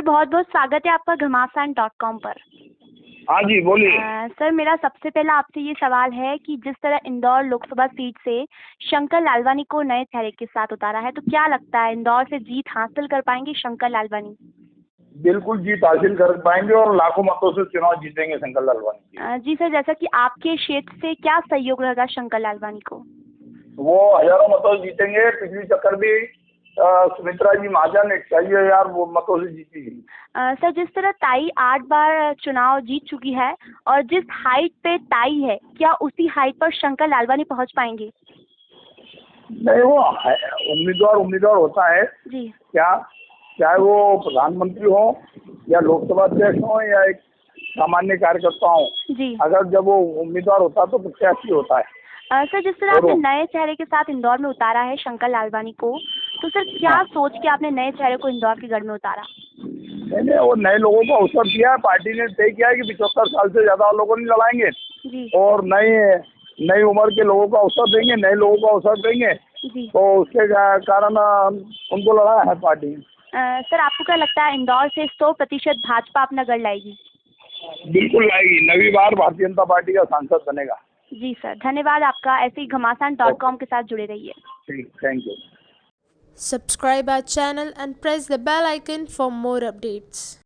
Sir बहुत बहुत स्वागत है आपका घमासान डॉट कॉम पर। हाँ जी बोलिए। सर मेरा सबसे पहला आपसे ये सवाल है कि जिस तरह इंदौर लोकसभा सीट से शंकर लालवानी को नए चेहरे के साथ उतारा है तो क्या लगता है इंदौर से जीत हासिल कर पाएँगे शंकर लालवानी? बिल्कुल जीत हासिल कर पाएँगे और लाखों मतों से चुनाव जीतेंगे शंकर लालवानी जी सर जैसा कि आपके क्षेत्र से क्या सहयोग रहेगा शंकर लालवानी को? वो हज़ारों मतों से जीतेंगे पिछली चक्कर भी सुमित्रा जी महाजन इक्यासी हज़ार वो मतों से जीती अ, सर जिस तरह ताई आठ बार चुनाव जीत चुकी है और जिस हाइट पे ताई है क्या उसी हाइट पर शंकर लालवानी पहुँच पाएँगे? नहीं वो उम्मीदवार उम्मीदवार होता है। जी। क्या चाहे वो प्रधानमंत्री हो या लोकसभा अध्यक्ष हो या एक सामान्य कार्यकर्ता हो जी। अगर जब वो उम्मीदवार होता है तो प्रत्याशी होता है। सर जिस तरह आपने नए चेहरे के साथ इंदौर में उतारा है शंकर लालवानी को तो सर क्या हाँ। सोच के आपने नए चेहरे को इंदौर के गढ़ में उतारा? नहीं वो नए लोगों को अवसर दिया है पार्टी ने तय किया है कि पिछहत्तर साल से ज़्यादा लोगों नहीं लड़ाएँगे। और नए नई उम्र के लोगों को अवसर देंगे नए लोगों को अवसर देंगे। तो उसके कारण उनको लड़ाया है पार्टी। अ, सर आपको क्या लगता है इंदौर से सौ प्रतिशत भाजपा अपना गढ़ लाएगी? बिल्कुल लाएगी। नवी बार भारतीय जनता पार्टी का सांसद बनेगा। जी सर धन्यवाद आपका। ऐसे ही घमासान डॉट कॉम के साथ जुड़े रहिए। ठीक thank you. Subscribe our channel and press the bell icon for more updates.